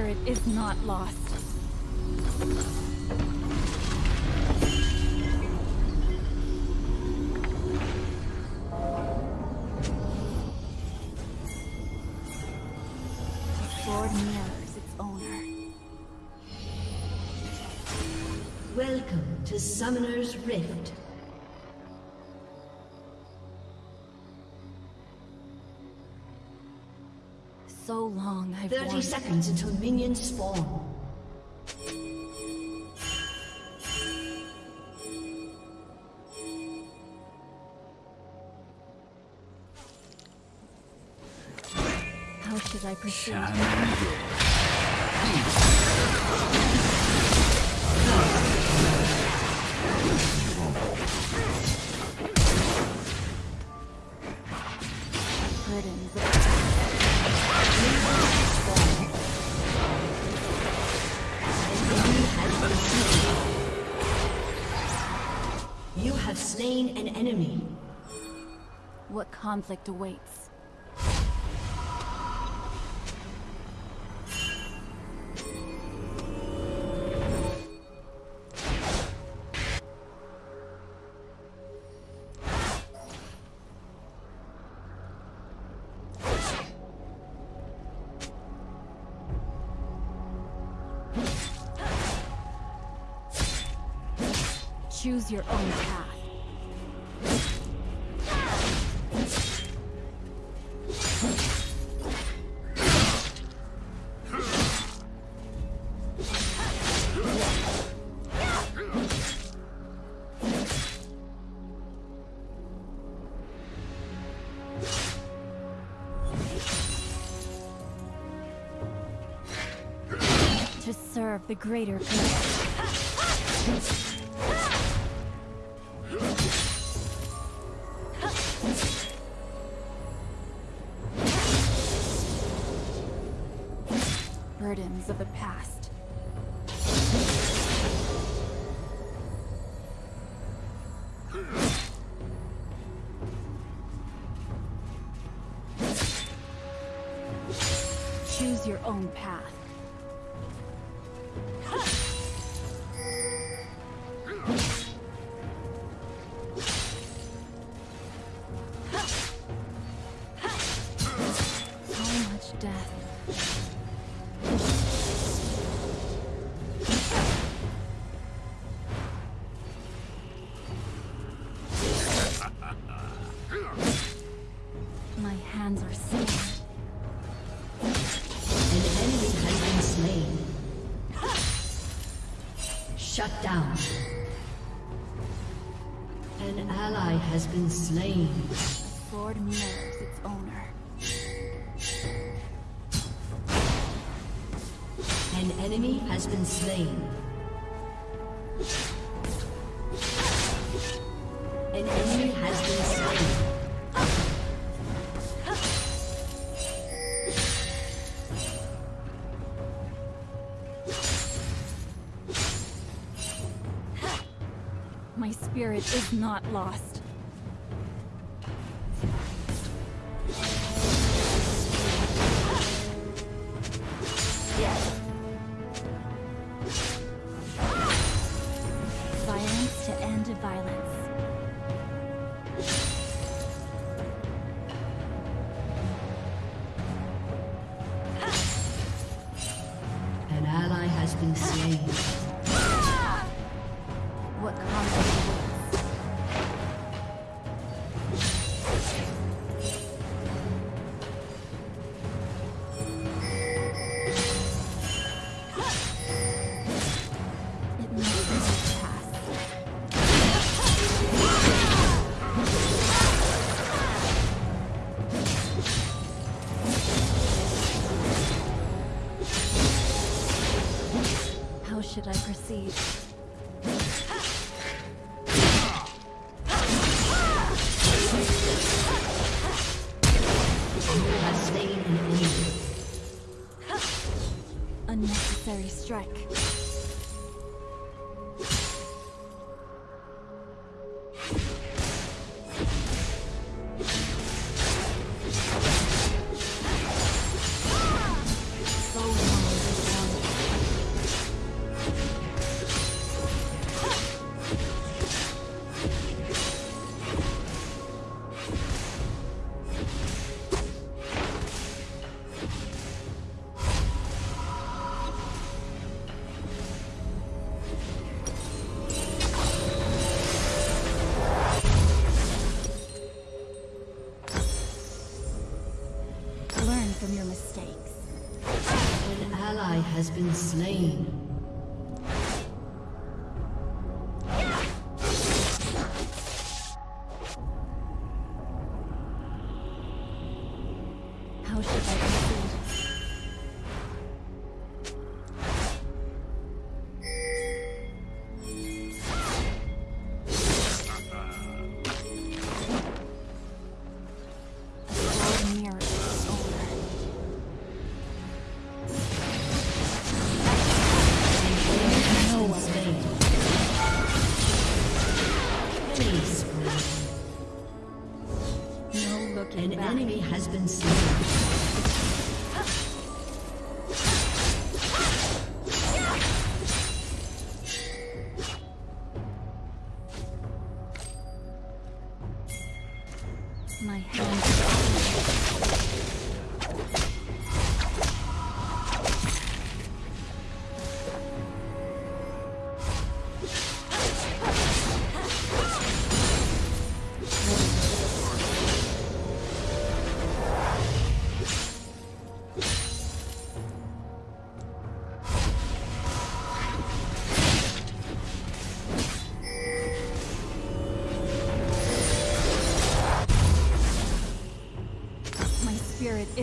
spirit is not lost. The sword mirrors its owner. Welcome to Summoner's Rift. 30 wanted- seconds until minions spawn. How should I proceed? Burdens slain an enemy. what conflict awaits. To serve the greater good. Shut down. An ally has been slain. The sword mirrors its owner. An enemy has been slain. Is not lost. Violence to end violence. An ally has been slain. Slain. An enemy has been slain.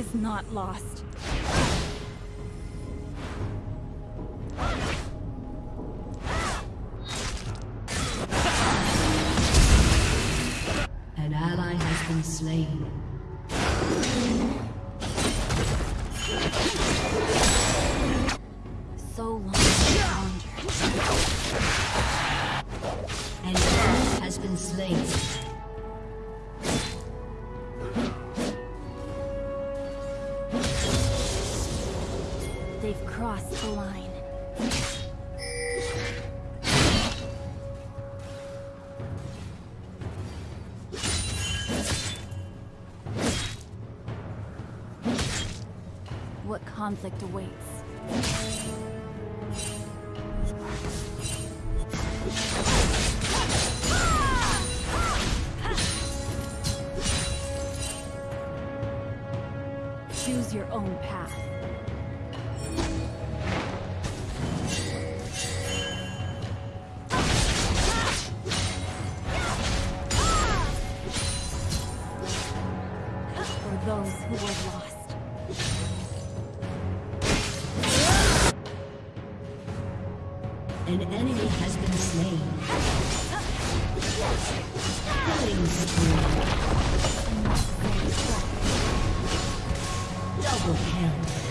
Is not lost. An ally has been slain. Crossed the line. What conflict awaits? For those who were lost. An enemy has been slain. Killing spree. Double kill.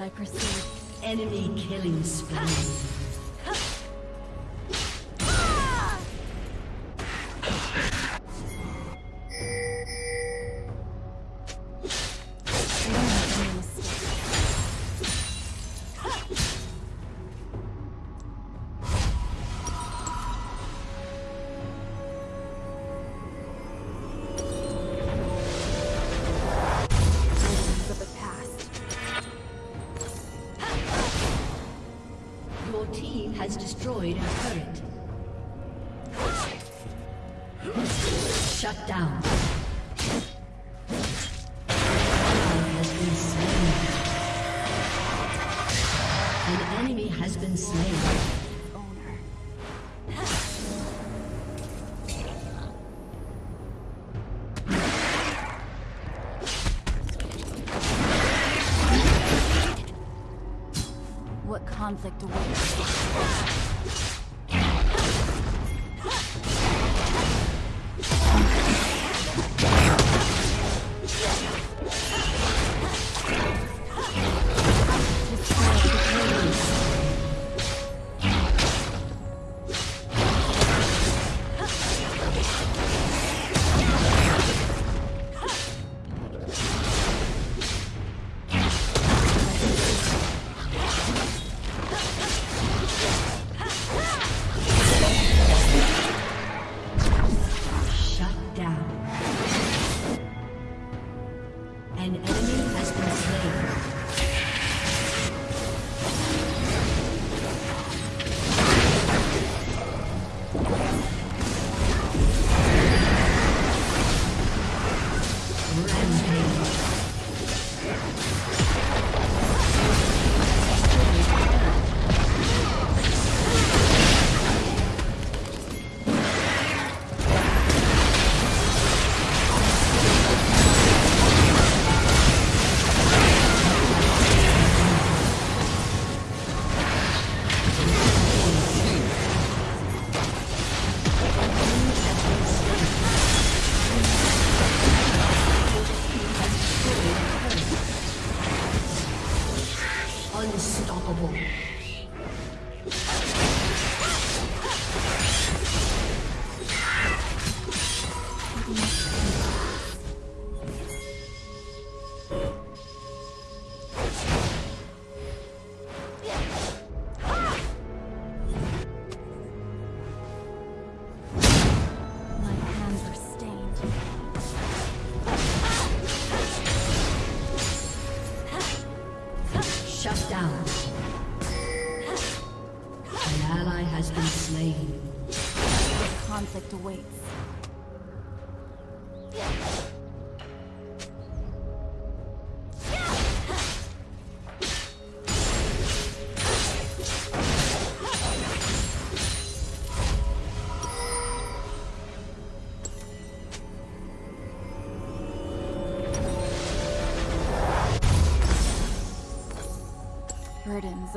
I proceed? Enemy killing spree.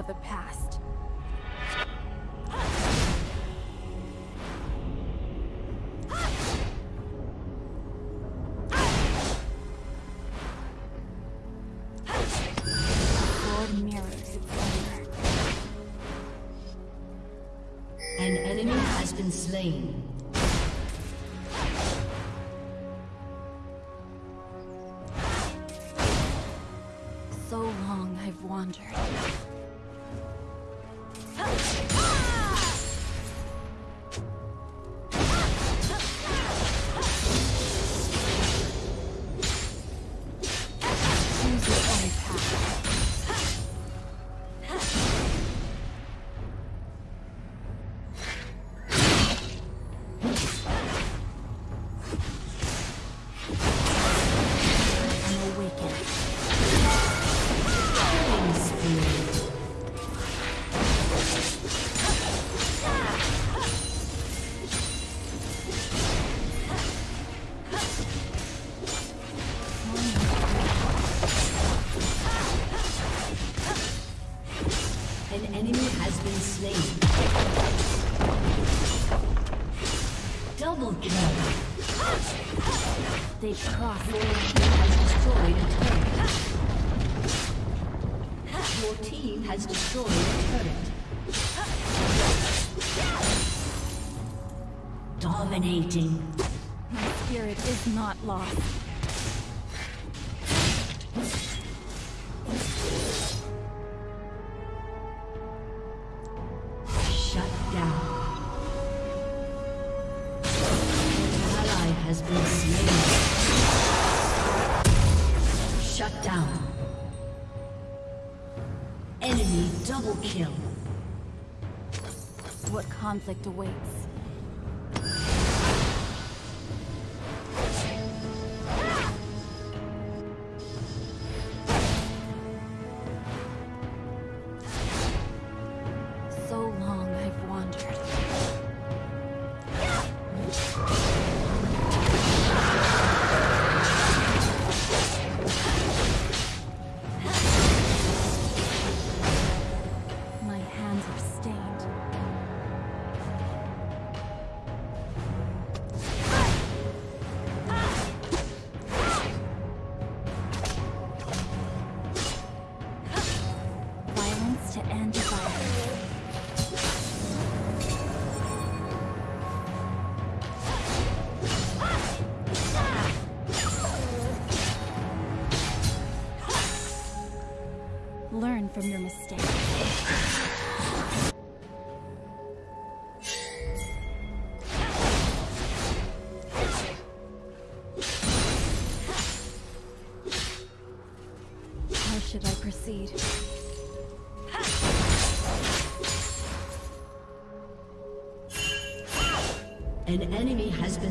of the past. An enemy has been slain. Double kill. What conflict awaits? to end the violence. Learn from your mistakes.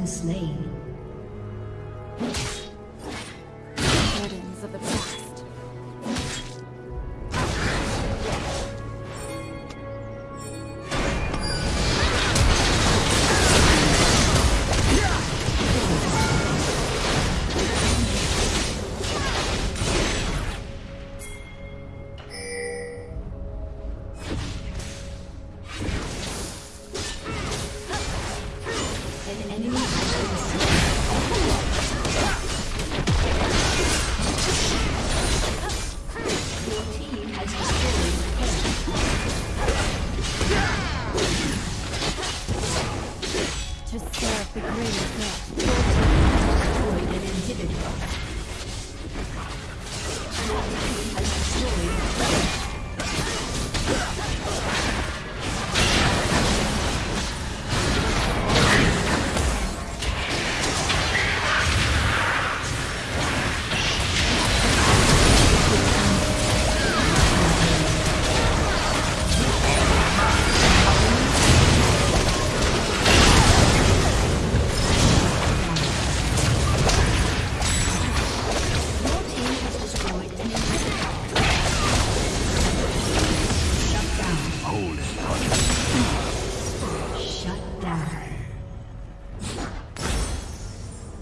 been slain.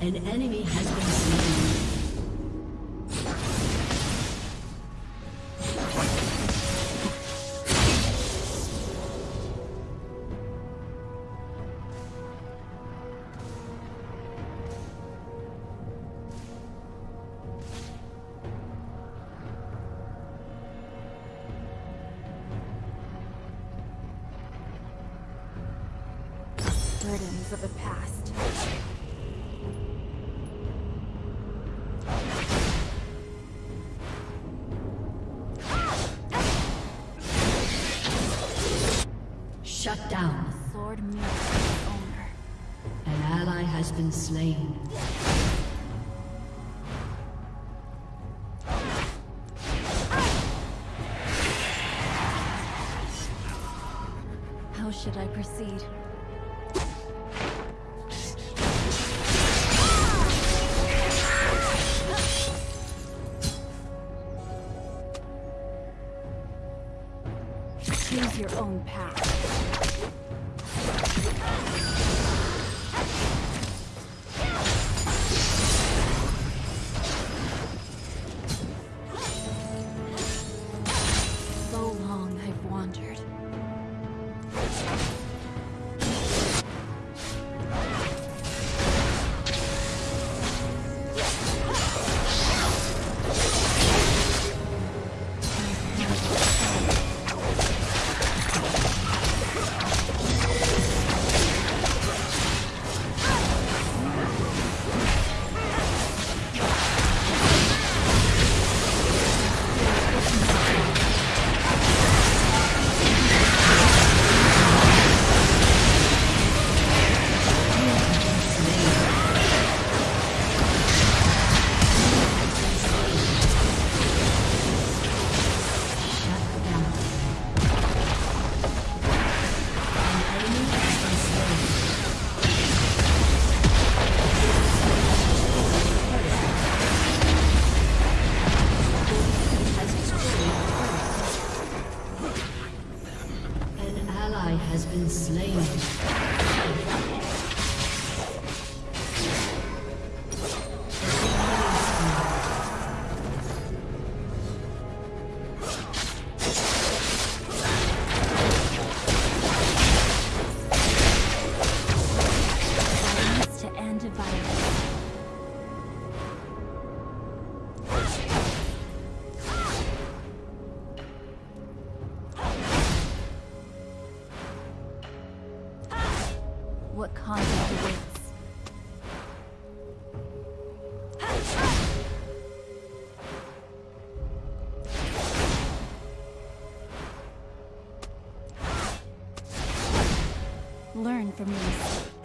An enemy has been slain. been slain. How should I proceed? Choose your own path. Learn from mistakes.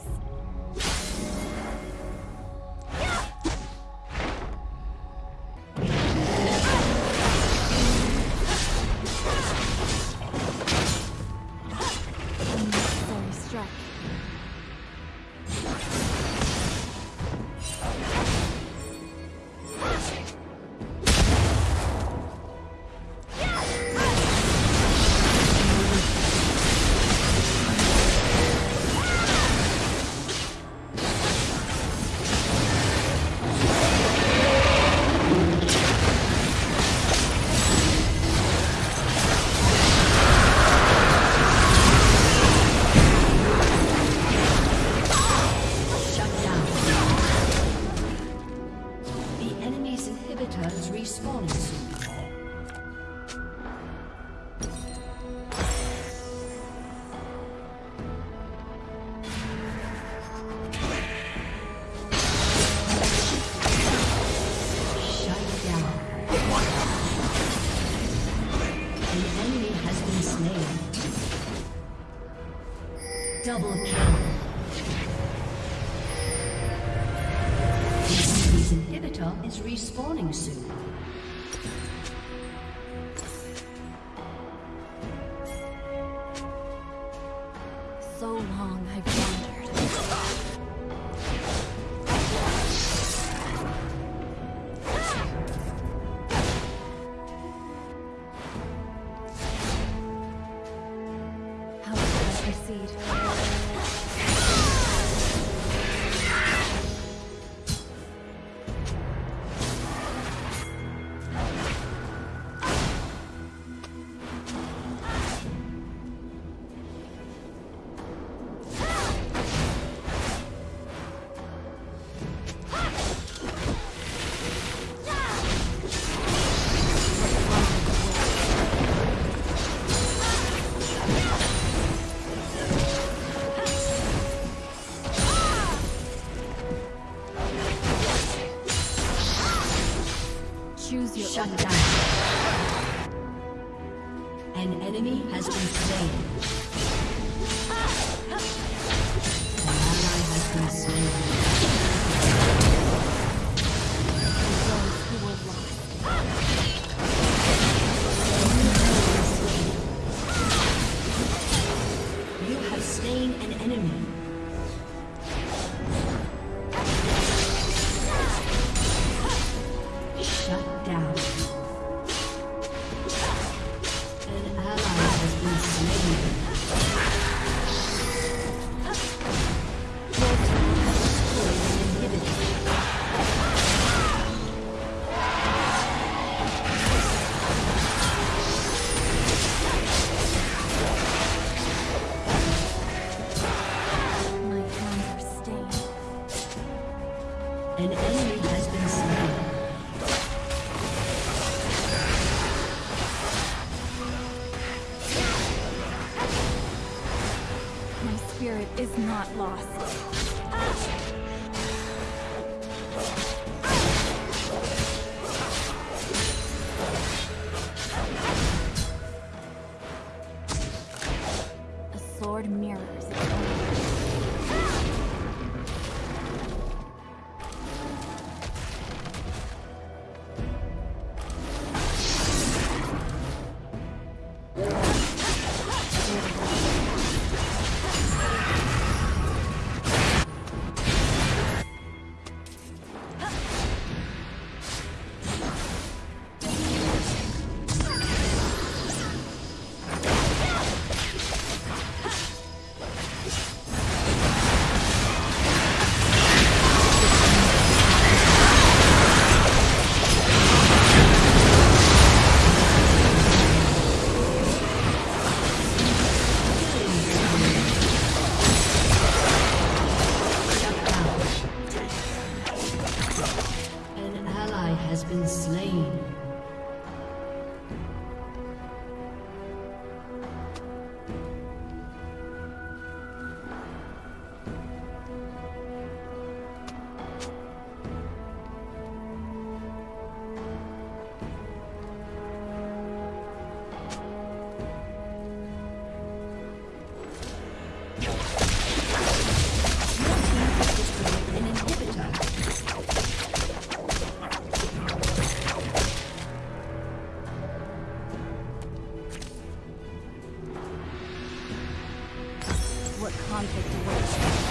conflict awaits.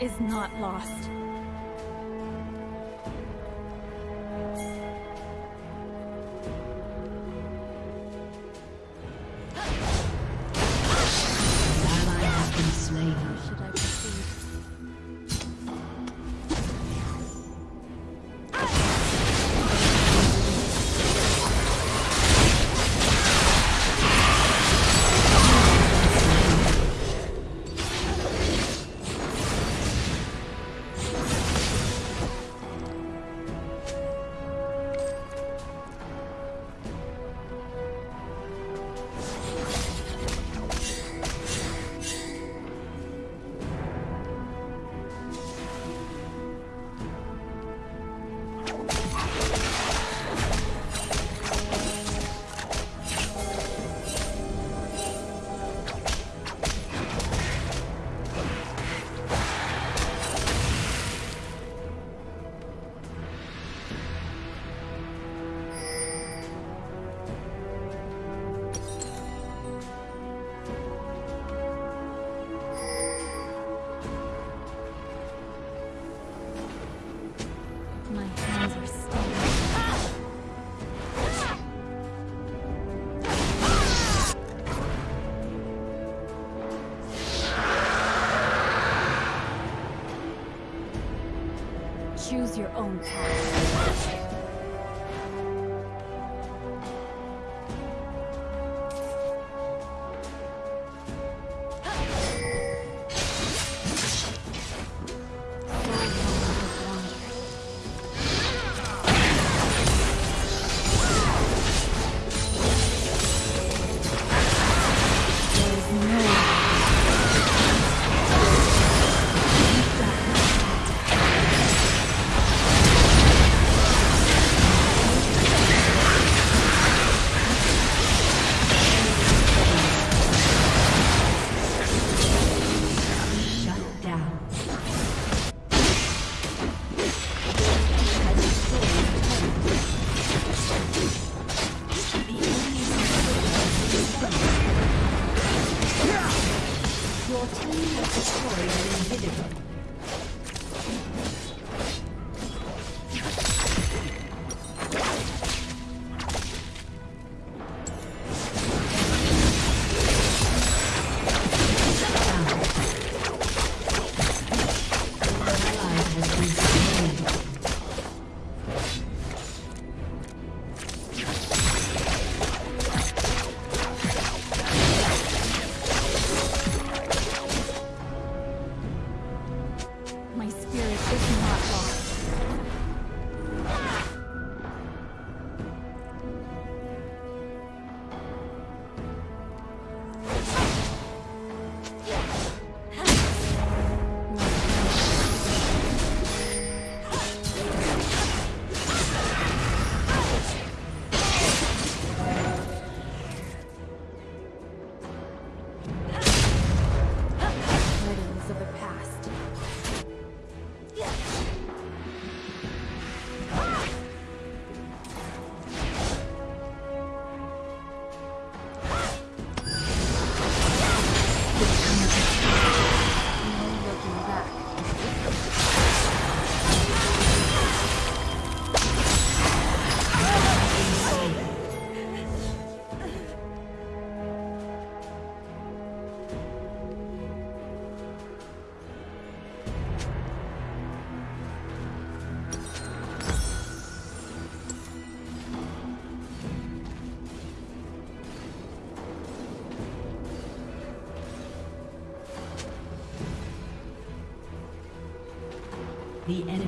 is not lost.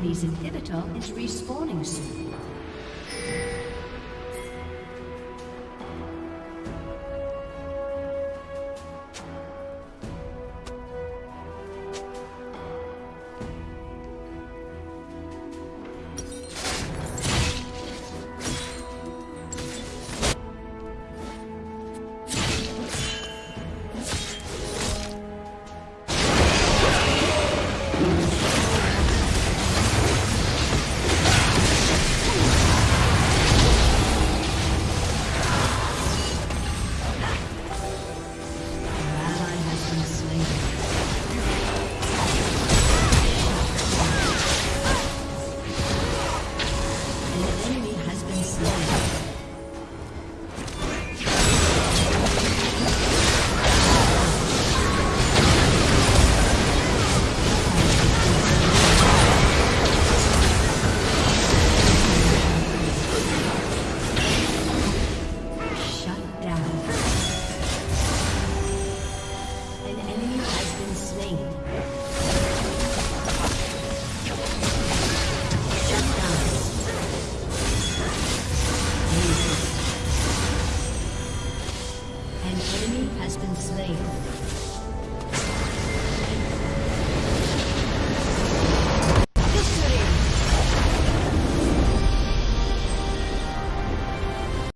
enemy's inhibitor is respawning soon.